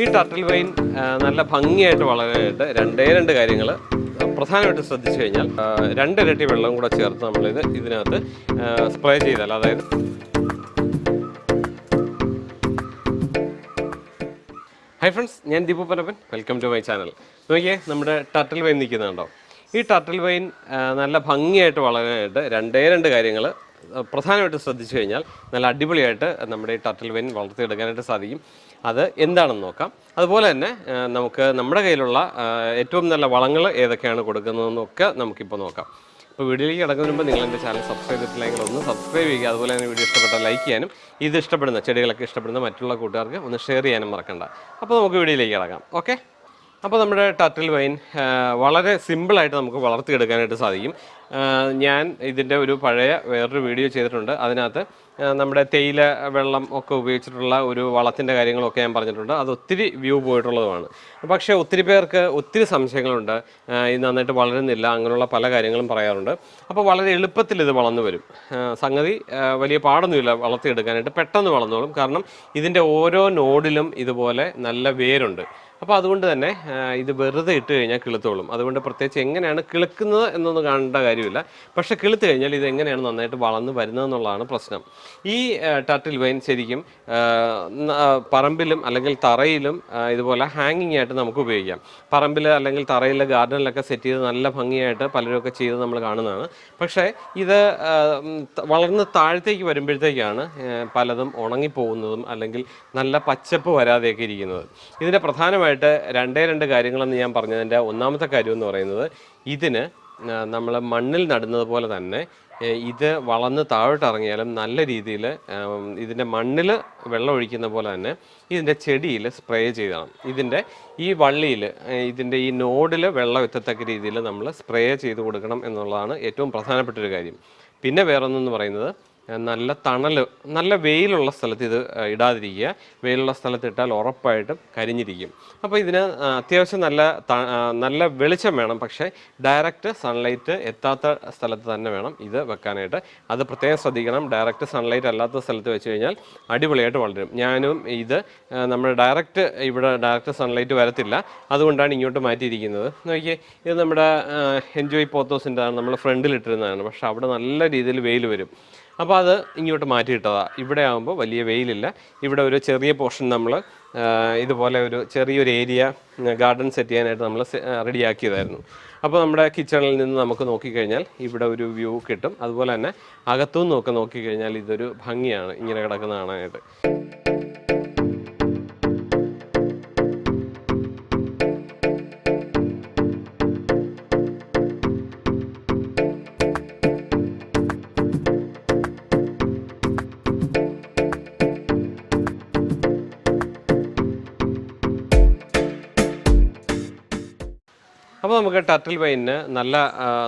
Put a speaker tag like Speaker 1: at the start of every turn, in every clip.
Speaker 1: ഈ turtle wine നല്ല ഭംഗിയായിട്ട് വളരാനായിട്ട് രണ്ടേ രണ്ട് കാര്യങ്ങൾ പ്രധാനമായിട്ട് ശ്രദ്ധിച്ചു കഴിഞ്ഞാൽ രണ്ടിരട്ടി വെള്ളം കൂടെ ചേർത്ത് നമ്മളിത് ഇതിനകത്ത് സ്പ്രേ ചെയ്താൽ അതായത് ഹൈ ഫ്രണ്ട്സ് ഞാൻ Deepu Panappan. Welcome to my channel നോക്കിയേ നമ്മുടെ ടർട്ടിൽ വൈൻ നിൽക്കുന്നുണ്ടോ? ഈ ടർട്ടിൽ വൈൻ നല്ല ഭംഗിയായിട്ട് വളരാനായിട്ട് രണ്ടേ രണ്ട് കാര്യങ്ങൾ പ്രധാനമായിട്ട് ശ്രദ്ധിച്ചു കഴിഞ്ഞാൽ നല്ല അടിപൊളിയായിട്ട് നമ്മുടെ ഈ ടർട്ടിൽ വെയിൻ വളർത്തിയെടുക്കാനായിട്ട് സാധിക്കും. അത് എന്താണെന്ന് നോക്കാം. അതുപോലെ തന്നെ നമുക്ക് നമ്മുടെ കയ്യിലുള്ള ഏറ്റവും നല്ല വളങ്ങൾ ഏതൊക്കെയാണ് കൊടുക്കുന്നതെന്നൊക്കെ നമുക്കിപ്പോൾ നോക്കാം. അപ്പോൾ വീഡിയോയിലേക്ക് കിടക്കുന്നതിന് മുമ്പ് നിങ്ങൾ എന്റെ ചാനൽ സബ്സ്ക്രൈബ് ചെയ്തിട്ടില്ലെങ്കിൽ ഒന്ന് സബ്സ്ക്രൈബ് ചെയ്യുക. അതുപോലെ തന്നെ വീഡിയോ ഇഷ്ടപ്പെട്ട ലൈക്ക് ചെയ്യാനും ഇത് ഇഷ്ടപ്പെടുന്ന ചെടികളൊക്കെ ഇഷ്ടപ്പെടുന്ന മറ്റുള്ള കൂട്ടുകാർക്ക് ഒന്ന് ഷെയർ ചെയ്യാനും മറക്കണ്ട. അപ്പോൾ നമുക്ക് വീഡിയോയിലേക്ക് കിടക്കാം. ഓക്കെ? അപ്പോൾ നമ്മുടെ ടർട്ടിൽ വൈൻ വളരെ സിമ്പിളായിട്ട് നമുക്ക് വളർത്തിയെടുക്കാനായിട്ട് സാധിക്കും. ഞാൻ ഇതിന്റെ ഒരു പഴയ വേറൊരു വീഡിയോ ചെയ്തിട്ടുണ്ട്. അതിനകത്ത് നമ്മുടെ തേയില വെള്ളം ഒക്കെ ഉപയോഗിച്ചിട്ടുള്ള ഒരു വളത്തിന്റെ കാര്യങ്ങളൊക്കെ ഞാൻ പറഞ്ഞിട്ടുണ്ട്. അത് ഒത്തിരി വ്യൂ പോയിട്ടുള്ളതുമാണ്. പക്ഷേ ഒത്തിരി പേർക്ക് ഒത്തിരി സംശയങ്ങളുണ്ട്. ഇത് നന്നായിട്ട് വളരുന്നില്ല അങ്ങനെയുള്ള പല കാര്യങ്ങളും പറയാറുണ്ട്. അപ്പോൾ വളരെ എളുപ്പത്തിൽ ഇത് വളർന്നു വരും. സംഗതി വലിയ പാടൊന്നുമില്ല വളർത്തിയെടുക്കാനായിട്ട്. പെട്ടെന്ന് വളർന്നോളും. കാരണം ഇതിന്റെ ഓരോ നോഡിലും ഇതുപോലെ നല്ല വേരുണ്ട്. അപ്പോൾ അതുകൊണ്ട് തന്നെ ഇത് വെറുതെ ഇട്ട് കഴിഞ്ഞാൽ കിളുത്തോളും. അതുകൊണ്ട് പ്രത്യേകിച്ച് എങ്ങനെയാണ് കിളുക്കുന്നത് എന്നൊന്നും കാണേണ്ട കാര്യമില്ല. പക്ഷെ കിളുത്ത് കഴിഞ്ഞാൽ ഇത് എങ്ങനെയാണ് നന്നായിട്ട് വളർന്ന് വരുന്നതെന്നുള്ളതാണ് പ്രശ്നം. ഈ ടർട്ടിൽ വൈൻ ശരിക്കും പറമ്പിലും അല്ലെങ്കിൽ തറയിലും ഇതുപോലെ ഹാങ്ങിങ് ആയിട്ട് നമുക്ക് ഉപയോഗിക്കാം. പറമ്പിൽ അല്ലെങ്കിൽ തറയിലെ ഗാർഡനിലൊക്കെ സെറ്റ് ചെയ്ത് നല്ല ഭംഗിയായിട്ട് പലരൊക്കെ ചെയ്ത് നമ്മൾ കാണുന്നതാണ്. പക്ഷേ ഇത് വളർന്ന് താഴത്തേക്ക് വരുമ്പോഴത്തേക്കാണ് പലതും ഉണങ്ങിപ്പോകുന്നതും അല്ലെങ്കിൽ നല്ല പച്ചപ്പ് വരാതെയൊക്കെ ഇരിക്കുന്നത്. ഇതിന്റെ പ്രധാനമായിട്ട് രണ്ടേ രണ്ട് കാര്യങ്ങളെന്ന് ഞാൻ പറഞ്ഞതിന്റെ ഒന്നാമത്തെ കാര്യം എന്ന് പറയുന്നത്. ഇതിന് നമ്മൾ മണ്ണിൽ നടുന്നത് പോലെ തന്നെ ഇത് വളർന്ന് താഴോട്ടിറങ്ങിയാലും നല്ല രീതിയിൽ ഇതിന്റെ മണ്ണിൽ വെള്ളം ഒഴിക്കുന്ന പോലെ തന്നെ ഇതിന്റെ ചെടിയിൽ സ്പ്രേ ചെയ്യണം. ഇതിന്റെ ഈ വള്ളിയിൽ ഇതിന്റെ ഈ നോഡിൽ വെള്ളം എത്തത്തക്ക രീതിയിൽ നമ്മൾ സ്പ്രേ ചെയ്ത് കൊടുക്കണം എന്നുള്ളതാണ് ഏറ്റവും പ്രധാനപ്പെട്ട ഒരു കാര്യം. പിന്നെ വേറൊന്നെന്ന് പറയുന്നത് നല്ല തണൽ നല്ല വെയിലുള്ള സ്ഥലത്ത് ഇത് ഇടാതിരിക്കുക. വെയിലുള്ള സ്ഥലത്ത് ഇട്ടാൽ ഉറപ്പായിട്ടും കരിഞ്ഞിരിക്കും. അപ്പോൾ ഇതിന് അത്യാവശ്യം നല്ല നല്ല വെളിച്ചം വേണം. പക്ഷേ ഡയറക്റ്റ് സൺലൈറ്റ് എത്താത്ത സ്ഥലത്ത് തന്നെ വേണം ഇത് വെക്കാനായിട്ട്. അത് പ്രത്യേകം ശ്രദ്ധിക്കണം. ഡയറക്റ്റ് സൺലൈറ്റ് അല്ലാത്ത സ്ഥലത്ത് വെച്ച് കഴിഞ്ഞാൽ അടിപൊളിയായിട്ട് വളരും. ഞാനും ഇത് നമ്മൾ ഡയറക്റ്റ് ഇവിടെ ഡയറക്റ്റ് സൺലൈറ്റ് വരത്തില്ല. അതുകൊണ്ടാണ് ഇങ്ങോട്ട് മാറ്റിയിരിക്കുന്നത്. നോക്കിയേ ഇത് നമ്മുടെ എൻജോയ് പോത്തോസിന്റെ നമ്മൾ ഫ്രണ്ടിൽ ഇട്ടിരുന്നതാണ് പക്ഷേ അവിടെ നല്ല രീതിയിൽ വെയിൽ വരും. അപ്പോൾ അത് ഇങ്ങോട്ട് മാറ്റിയിട്ടതാണ് ഇവിടെ ആകുമ്പോൾ വലിയ വെയിലില്ല. ഇവിടെ ഒരു ചെറിയ പോർഷൻ നമ്മൾ ഇതുപോലെ ഒരു ചെറിയൊരു ഏരിയ ഗാർഡൻ സെറ്റ് ചെയ്യാനായിട്ട് നമ്മൾ റെഡിയാക്കിയതായിരുന്നു. അപ്പോൾ നമ്മുടെ കിച്ചണിൽ നിന്ന് നമുക്ക് നോക്കിക്കഴിഞ്ഞാൽ ഇവിടെ ഒരു വ്യൂ കിട്ടും. അതുപോലെ തന്നെ അകത്തുനിന്നൊക്കെ നോക്കിക്കഴിഞ്ഞാൽ ഇതൊരു ഭംഗിയാണ്. ഇങ്ങനെ കിടക്കുന്ന കാണാനായിട്ട്. നമുക്ക് ടർട്ടിൽ വൈനിന് നല്ല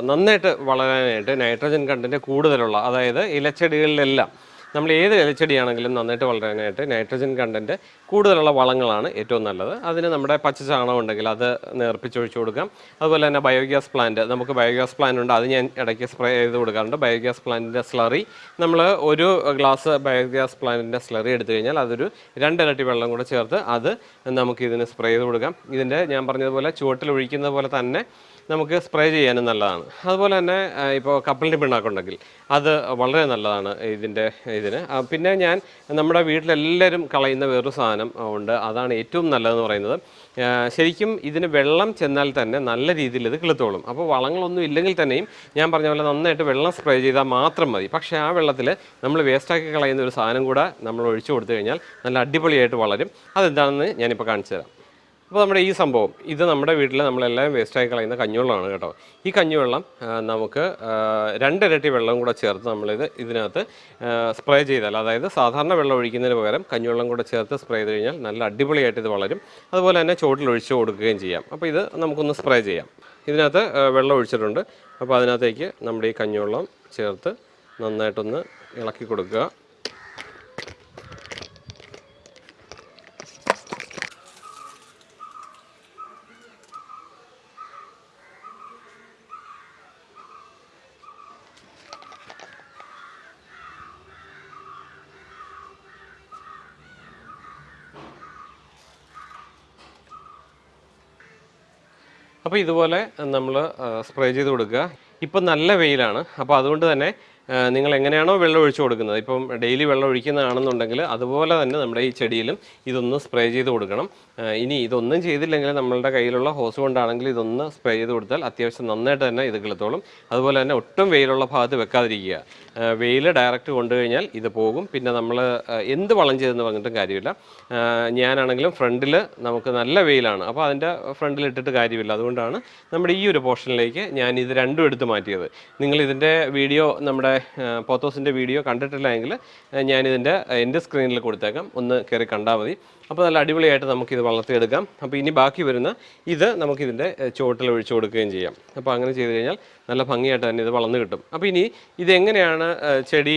Speaker 1: നന്നായിട്ട് വളരാനായിട്ട് നൈട്രജൻ കണ്ടന്റ് കൂടുതലുള്ള അതായത് ഇലച്ചെടികളിലെല്ലാം നമ്മൾ ഏത് ഇലച്ചെടിയാണെങ്കിലും നന്നായിട്ട് വളരാനായിട്ട് നൈട്രജൻ കണ്ടന്റ് കൂടുതലുള്ള വളങ്ങളാണ് ഏറ്റവും നല്ലത്. അതിന് നമ്മുടെ പച്ച ചാണകം ഉണ്ടെങ്കിൽ അത് നേർപ്പിച്ചൊഴിച്ചു കൊടുക്കാം. അതുപോലെ തന്നെ ബയോഗ്യാസ് പ്ലാന്റ് നമുക്ക് ബയോഗ്യാസ് പ്ലാന്റ് ഉണ്ട് അത് ഞാൻ ഇടയ്ക്ക് സ്പ്രേ ചെയ്ത് കൊടുക്കാറുണ്ട്. ബയോഗ്യാസ് പ്ലാന്റിന്റെ സ്ലറി നമ്മൾ ഒരു ഗ്ലാസ് ബയോഗ്യാസ് പ്ലാന്റിന്റെ സ്ലറി എടുത്തു കഴിഞ്ഞാൽ അതൊരു രണ്ടിരട്ടി വെള്ളം കൂടെ ചേർത്ത് അത് നമുക്ക് ഇതിന് സ്പ്രേ ചെയ്ത് കൊടുക്കാം. ഇതിന്റെ ഞാൻ പറഞ്ഞതുപോലെ ചുവട്ടിൽ ഒഴിക്കുന്ന പോലെ തന്നെ നമുക്ക് സ്പ്രേ ചെയ്യാനും നല്ലതാണ്. അതുപോലെ തന്നെ ഇപ്പോൾ കപ്പലിന്റെ പിണ്ണാക്കുണ്ടെങ്കിൽ അത് വളരെ നല്ലതാണ് ഇതിന്റെ ഇതിന്. പിന്നെ ഞാൻ നമ്മുടെ വീട്ടിലെല്ലാവരും കളയുന്ന വേറൊരു സാധനം ഉണ്ട്. അതാണ് ഏറ്റവും നല്ലതെന്ന് പറയുന്നത്. ശരിക്കും ഇതിന് വെള്ളം ചെന്നാൽ തന്നെ നല്ല രീതിയിൽ ഇത് കിളുത്തോളും. അപ്പോൾ വളങ്ങളൊന്നും ഇല്ലെങ്കിൽ തന്നെയും ഞാൻ പറഞ്ഞ പോലെ നന്നായിട്ട് വെള്ളം സ്പ്രേ ചെയ്താൽ മാത്രം മതി. പക്ഷേ ആ വെള്ളത്തിൽ നമ്മൾ വേസ്റ്റാക്കി കളയുന്ന ഒരു സാധനം കൂടെ നമ്മൾ ഒഴിച്ചു കൊടുത്തു കഴിഞ്ഞാൽ നല്ല അടിപൊളിയായിട്ട് വളരും. അതെന്താണെന്ന് ഞാനിപ്പോൾ കാണിച്ചു തരാം. അപ്പോൾ നമ്മുടെ ഈ സംഭവം ഇത് നമ്മുടെ വീട്ടിൽ നമ്മളെല്ലാം വേസ്റ്റായി കളയുന്ന കഞ്ഞിവെള്ളമാണ് കേട്ടോ. ഈ കഞ്ഞിവെള്ളം നമുക്ക് രണ്ടിരട്ടി വെള്ളം കൂടെ ചേർത്ത് നമ്മളിത് ഇതിനകത്ത് സ്പ്രേ ചെയ്താൽ അതായത് സാധാരണ വെള്ളം ഒഴിക്കുന്നതിന് പകരം കഞ്ഞിവെള്ളം കൂടെ ചേർത്ത് സ്പ്രേ ചെയ്ത് കഴിഞ്ഞാൽ നല്ല അടിപൊളിയായിട്ട് ഇത് വളരും. അതുപോലെ തന്നെ ചോട്ടിൽ ഒഴിച്ച് കൊടുക്കുകയും ചെയ്യാം. അപ്പോൾ ഇത് നമുക്കൊന്ന് സ്പ്രേ ചെയ്യാം. ഇതിനകത്ത് വെള്ളം ഒഴിച്ചിട്ടുണ്ട്. അപ്പോൾ അതിനകത്തേക്ക് നമ്മുടെ ഈ കഞ്ഞിവെള്ളം ചേർത്ത് നന്നായിട്ടൊന്ന് ഇളക്കി കൊടുക്കുക. അപ്പോൾ ഇതുപോലെ നമ്മൾ സ്പ്രേ ചെയ്ത് കൊടുക്കുക. ഇപ്പം നല്ല വെയിലാണ്. അപ്പോൾ അതുകൊണ്ട് തന്നെ നിങ്ങൾ എങ്ങനെയാണോ വെള്ളം ഒഴിച്ചു കൊടുക്കുന്നത്? ഇപ്പം ഡെയിലി വെള്ളം ഒഴിക്കുന്നതാണെന്നുണ്ടെങ്കിൽ അതുപോലെ തന്നെ നമ്മുടെ ഈ ചെടിയിലും ഇതൊന്ന് സ്പ്രേ ചെയ്ത് കൊടുക്കണം. ഇനി ഇതൊന്നും ചെയ്തില്ലെങ്കിൽ നമ്മളുടെ കയ്യിലുള്ള ഹോസ് കൊണ്ടാണെങ്കിൽ ഇതൊന്ന് സ്പ്രേ ചെയ്ത് കൊടുത്താൽ അത്യാവശ്യം നന്നായിട്ട് തന്നെ ഇത് കിളത്തോളും. അതുപോലെ തന്നെ ഒട്ടും വെയിലുള്ള ഭാഗത്ത് വെക്കാതിരിക്കുക. വെയിൽ ഡയറക്റ്റ് കൊണ്ടുകഴിഞ്ഞാൽ ഇത് പോകും. പിന്നെ നമ്മൾ എന്ത് വളം ചെയ്തെന്ന് പറഞ്ഞിട്ടും കാര്യമില്ല. ഞാനാണെങ്കിലും ഫ്രണ്ടിൽ നമുക്ക് നല്ല വെയിലാണ്. അപ്പോൾ അതിന്റെ ഫ്രണ്ടിൽ ഇട്ടിട്ട് കാര്യമില്ല. അതുകൊണ്ടാണ് നമ്മുടെ ഈ ഒരു പോർഷനിലേക്ക് ഞാൻ ഇത് രണ്ടും എടുത്ത് മാറ്റിയത്. നിങ്ങൾ ഇതിന്റെ വീഡിയോ നമ്മുടെ പോത്തോസിന്റെ വീഡിയോ കണ്ടിട്ടില്ല എങ്കിൽ ഞാനിതിന്റെ എന്റെ സ്ക്രീനിൽ കൊടുത്തേക്കാം. ഒന്ന് കയറി കണ്ടാൽ മതി. അപ്പോൾ നല്ല അടിപൊളിയായിട്ട് നമുക്കിത് വളർത്തിയെടുക്കാം. അപ്പോൾ ഇനി ബാക്കി വരുന്ന ഇത് നമുക്കിതിന്റെ ചുവട്ടിൽ ഒഴിച്ചു കൊടുക്കുകയും ചെയ്യാം. അപ്പോൾ അങ്ങനെ ചെയ്ത് കഴിഞ്ഞാൽ നല്ല ഭംഗിയായിട്ട് തന്നെ ഇത് വളർന്നു കിട്ടും. അപ്പോൾ ഇനി ഇതെങ്ങനെയാണ് ചെടി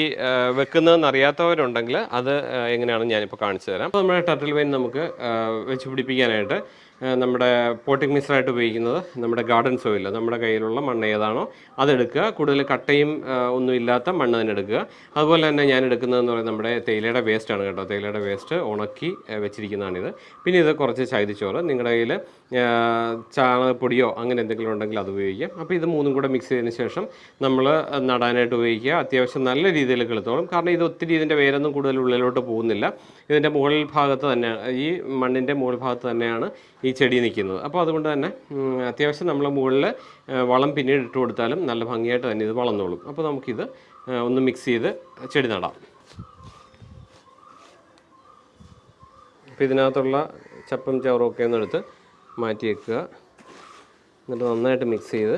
Speaker 1: വെക്കുന്നതെന്ന് അറിയാത്തവരുണ്ടെങ്കിൽ അത് എങ്ങനെയാണെന്ന് ഞാനിപ്പോൾ കാണിച്ചു തരാം. അപ്പോൾ നമ്മുടെ ടർട്ടിൽ വെയിൻ നമുക്ക് വെച്ച് പിടിപ്പിക്കാനായിട്ട് നമ്മുടെ പോട്ടിംഗ് മിക്സറായിട്ട് ഉപയോഗിക്കുന്നത് നമ്മുടെ ഗാർഡൻ സോയിൽ നമ്മുടെ കയ്യിലുള്ള മണ്ണ് ഏതാണോ അതെടുക്കുക കൂടുതൽ കട്ടയും ഒന്നും ഇല്ലാത്ത മണ്ണ് തന്നെ എടുക്കുക. അതുപോലെ തന്നെ ഞാൻ എടുക്കുന്നതെന്ന് പറയുന്നത് നമ്മുടെ തേയിലയുടെ വേസ്റ്റാണ് കേട്ടോ. തേയിലയുടെ വേസ്റ്റ് ഉണക്കി വെച്ചിരിക്കുന്നതാണിത്. പിന്നെ ഇത് കുറച്ച് ചൈതിച്ചോറ്. നിങ്ങളുടെ കയ്യിൽ ചാണകപ്പൊടിയോ അങ്ങനെ എന്തെങ്കിലും ഉണ്ടെങ്കിൽ അത് ഉപയോഗിക്കാം. അപ്പോൾ ഇത് മൂന്നും കൂടെ മിക്സ് ചെയ്തതിന് ശേഷം നമ്മൾ നടാനായിട്ട് ഉപയോഗിക്കുക. അത്യാവശ്യം നല്ല രീതിയിൽ കിളുത്തോളും കാരണം ഇത് ഒത്തിരി ഇതിന്റെ വേരൊന്നും കൂടുതൽ ഉള്ളിലോട്ട് പോകുന്നില്ല. ഇതിന്റെ മുകൾ ഭാഗത്ത് തന്നെ ഈ മണ്ണിന്റെ മുകൾ ഭാഗത്ത് തന്നെയാണ് ഈ ചെടി നിൽക്കുന്നത് അപ്പോൾ അതുകൊണ്ട് തന്നെ അത്യാവശ്യം നമ്മൾ മുകളിൽ വളം പിന്നീട് ഇട്ട് കൊടുത്താലും നല്ല ഭംഗിയായിട്ട് തന്നെ ഇത് വളർന്നോളും. അപ്പോൾ നമുക്കിത് ഒന്ന് മിക്സ് ചെയ്ത് ചെടി നടാം. അപ്പോൾ ഇതിനകത്തുള്ള ചപ്പും ചവറും ഒക്കെ ഒന്ന് എടുത്ത് മാറ്റി വെക്കുക. എന്നിട്ട് നന്നായിട്ട് മിക്സ് ചെയ്ത്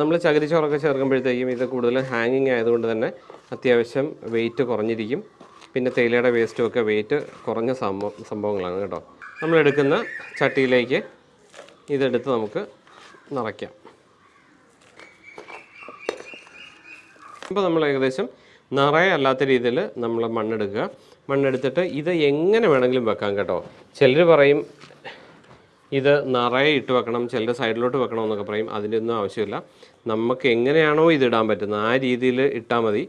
Speaker 1: നമ്മൾ ചകിരിച്ചോറൊക്കെ ചേർക്കുമ്പോഴത്തേക്കും ഇത് കൂടുതൽ ഹാങ്ങിങ് ആയതുകൊണ്ട് തന്നെ അത്യാവശ്യം വെയിറ്റ് കുറഞ്ഞിരിക്കും. പിന്നെ തേയിലയുടെ വേസ്റ്റും ഒക്കെ വെയിറ്റ് കുറഞ്ഞ സംഭവം സംഭവങ്ങളാണ് കേട്ടോ. നമ്മൾ എടുക്കുന്ന ചട്ടിയിലേക്ക് ഇതെടുത്ത് നമുക്ക് നിറയ്ക്കാം. അപ്പോൾ നമ്മൾ ഏകദേശം നിറയെ അല്ലാത്ത രീതിയിൽ നമ്മൾ മണ്ണെടുക്കുക. മണ്ണെടുത്തിട്ട് ഇത് എങ്ങനെ വേണമെങ്കിലും വെക്കാം കേട്ടോ. ചിലർ പറയും ഇത് നിറയെ ഇട്ട് വെക്കണം ചിലർ സൈഡിലോട്ട് വെക്കണം എന്നൊക്കെ പറയും. അതിന്റെ ഒന്നും ആവശ്യമില്ല. നമുക്ക് എങ്ങനെയാണോ ഇത് ഇടാൻ പറ്റുന്നത്. ആ രീതിയിൽ ഇട്ടാൽ മതി.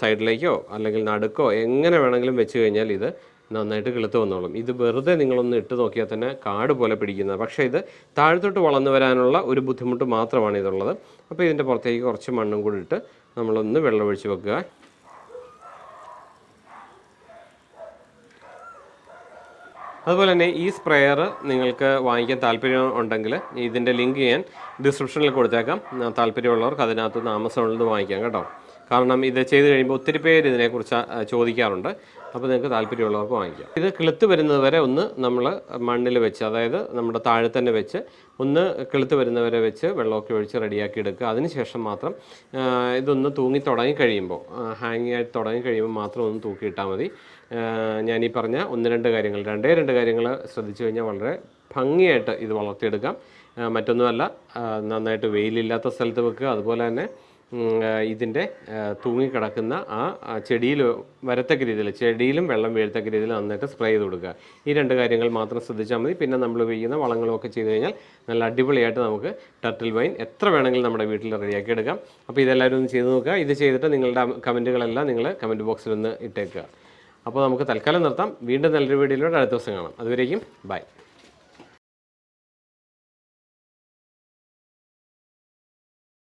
Speaker 1: സൈഡിലേക്കോ അല്ലെങ്കിൽ നടുക്കോ എങ്ങനെ വേണമെങ്കിലും വെച്ച് കഴിഞ്ഞാൽ ഇത് നന്നായിട്ട് കിളുത്ത് വന്നോളും. ഇത് വെറുതെ നിങ്ങളൊന്ന് ഇട്ട് നോക്കിയാൽ തന്നെ കാട് പോലെ പിടിക്കുന്നത് പക്ഷേ ഇത് താഴത്തോട്ട് വളർന്നു വരാനുള്ള ഒരു ബുദ്ധിമുട്ട് മാത്രമാണ് ഇതുള്ളത്. അപ്പോൾ ഇതിന്റെ പുറത്തേക്ക് കുറച്ച് മണ്ണും കൂടി ഇട്ട് നമ്മളൊന്ന് വെള്ളമൊഴിച്ച് വെക്കുക. അതുപോലെ തന്നെ ഈ സ്പ്രെയർ നിങ്ങൾക്ക് വാങ്ങിക്കാൻ താല്പര്യം ഉണ്ടെങ്കിൽ ഇതിന്റെ ലിങ്ക് ഞാൻ ഡിസ്ക്രിപ്ഷനിൽ കൊടുത്തേക്കാം. താല്പര്യമുള്ളവർക്ക് അതിനകത്ത് നിന്ന് ആമസോണിൽ നിന്ന് വാങ്ങിക്കാം കേട്ടോ. കാരണം ഇത് ചെയ്ത് കഴിയുമ്പോൾ ഒത്തിരി പേര് ഇതിനെക്കുറിച്ച് ചോദിക്കാറുണ്ട്. അപ്പോൾ നിങ്ങൾക്ക് താല്പര്യമുള്ളവർക്ക് വാങ്ങിക്കാം. ഇത് കിളുത്ത് വരുന്നത് വരെ ഒന്ന് നമ്മൾ മണ്ണിൽ വെച്ച് അതായത് നമ്മുടെ താഴെ തന്നെ വെച്ച് ഒന്ന് കിളുത്ത് വരുന്നവരെ വെച്ച് വെള്ളമൊക്കെ ഒഴിച്ച് റെഡിയാക്കി എടുക്കുക. അതിനുശേഷം മാത്രം ഇതൊന്ന് തൂങ്ങി തുടങ്ങി കഴിയുമ്പോൾ ഹാങ്ങിങ് ആയിട്ട് തുടങ്ങി കഴിയുമ്പോൾ മാത്രം ഒന്ന് തൂക്കിയിട്ടാൽ മതി. ഞാൻ ഈ പറഞ്ഞ ഒന്ന് രണ്ട് കാര്യങ്ങൾ രണ്ടേ രണ്ട് കാര്യങ്ങൾ ശ്രദ്ധിച്ചു കഴിഞ്ഞാൽ വളരെ ഭംഗിയായിട്ട് ഇത് വളർത്തിയെടുക്കാം. മറ്റൊന്നുമല്ല നന്നായിട്ട് വെയിലില്ലാത്ത സ്ഥലത്ത് വെക്കുക. അതുപോലെ തന്നെ ഇതിന്റെ തൂങ്ങിക്കിടക്കുന്ന ആ ചെടിയിൽ വരത്തക്ക രീതിയിൽ ചെടിയിലും വെള്ളം വീഴത്തക്ക രീതിയിൽ നന്നായിട്ട് സ്പ്രേ ചെയ്ത് കൊടുക്കുക. ഈ രണ്ട് കാര്യങ്ങൾ മാത്രം ശ്രദ്ധിച്ചാൽ മതി. പിന്നെ നമ്മൾ ഉപയോഗിക്കുന്ന വളങ്ങളൊക്കെ ചെയ്ത് കഴിഞ്ഞാൽ നല്ല അടിപൊളിയായിട്ട് നമുക്ക് ടർട്ടിൽ വൈൻ എത്ര വേണമെങ്കിലും നമ്മുടെ വീട്ടിൽ റെഡിയാക്കി എടുക്കാം. അപ്പോൾ ഇതെല്ലാവരും ഒന്ന് ചെയ്ത് നോക്കുക. ഇത് ചെയ്തിട്ട് നിങ്ങളുടെ കമന്റുകളെല്ലാം നിങ്ങൾ കമന്റ് ബോക്സിൽ ഒന്ന് ഇട്ടേക്കുക. അപ്പോൾ നമുക്ക് തൽക്കാലം നിർത്താം. വീണ്ടും നല്ലൊരു വീഡിയോയിലൂടെ അടുത്ത ദിവസം കാണാം. അതുവരേക്കും ബൈ